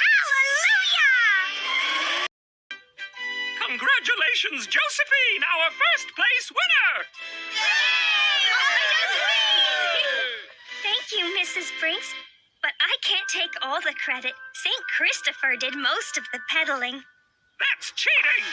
Hallelujah! Congratulations, Josephine, our first place winner! Yay! Yay! Thank you, Mrs. Brinks, but I can't take all the credit. St. Christopher did most of the peddling. That's cheating!